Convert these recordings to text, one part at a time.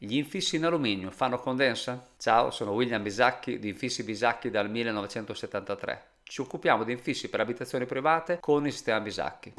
Gli infissi in alluminio fanno condensa? Ciao, sono William Bisacchi di Infissi Bisacchi dal 1973. Ci occupiamo di infissi per abitazioni private con il sistema Bisacchi.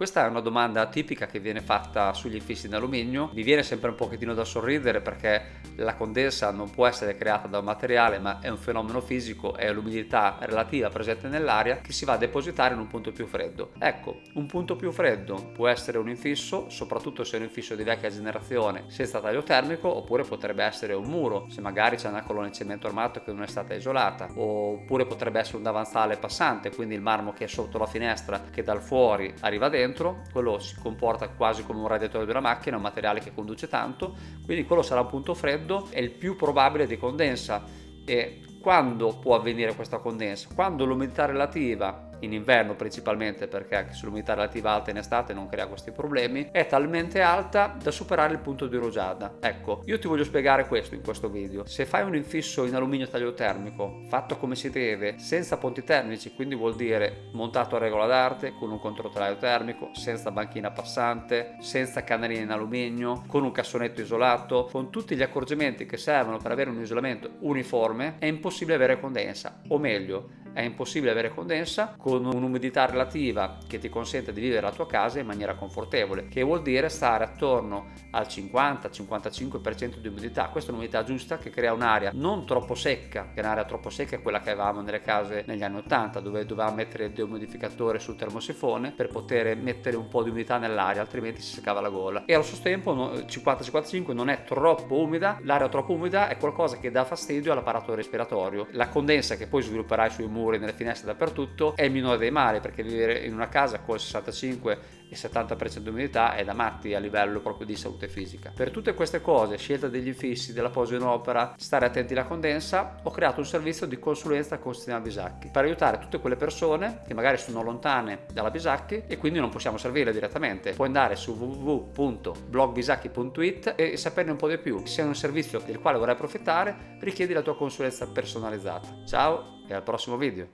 Questa è una domanda tipica che viene fatta sugli infissi in alluminio. Mi viene sempre un pochettino da sorridere perché la condensa non può essere creata da un materiale ma è un fenomeno fisico, è l'umidità relativa presente nell'aria che si va a depositare in un punto più freddo. Ecco, un punto più freddo può essere un infisso, soprattutto se è un infisso di vecchia generazione senza taglio termico, oppure potrebbe essere un muro, se magari c'è una colonna di cemento armato che non è stata isolata, oppure potrebbe essere un davanzale passante, quindi il marmo che è sotto la finestra che dal fuori arriva dentro dentro, quello si comporta quasi come un radiatore di una macchina, un materiale che conduce tanto, quindi quello sarà un punto freddo, è il più probabile di condensa. E quando può avvenire questa condensa? Quando l'umidità relativa in inverno principalmente perché sull'umidità relativa alta in estate non crea questi problemi, è talmente alta da superare il punto di rugiada. Ecco, io ti voglio spiegare questo in questo video. Se fai un infisso in alluminio taglio termico, fatto come si deve, senza ponti termici, quindi vuol dire montato a regola d'arte, con un controtaglio termico, senza banchina passante, senza canalini in alluminio, con un cassonetto isolato, con tutti gli accorgimenti che servono per avere un isolamento uniforme, è impossibile avere condensa, o meglio, è impossibile avere condensa con un'umidità relativa che ti consente di vivere la tua casa in maniera confortevole, che vuol dire stare attorno al 50-55% di umidità. Questa è un'umidità giusta che crea un'aria non troppo secca, che un'aria troppo secca è quella che avevamo nelle case negli anni 80, dove dovevamo mettere il deumidificatore sul termosifone per poter mettere un po' di umidità nell'aria, altrimenti si seccava la gola. E allo stesso tempo 50-55 non è troppo umida, l'aria troppo umida è qualcosa che dà fastidio all'apparato respiratorio. La condensa che poi svilupperai sui muri muri, nelle finestre, dappertutto, è il minore dei mali perché vivere in una casa col 65 e 70% di umidità è da matti a livello proprio di salute fisica. Per tutte queste cose, scelta degli infissi, della posa in opera, stare attenti alla condensa, ho creato un servizio di consulenza con sistema Bisacchi per aiutare tutte quelle persone che magari sono lontane dalla Bisacchi e quindi non possiamo servire direttamente. Puoi andare su www.blogbisacchi.it e saperne un po' di più. Se è un servizio del quale vorrai approfittare, richiedi la tua consulenza personalizzata. Ciao! E al prossimo video.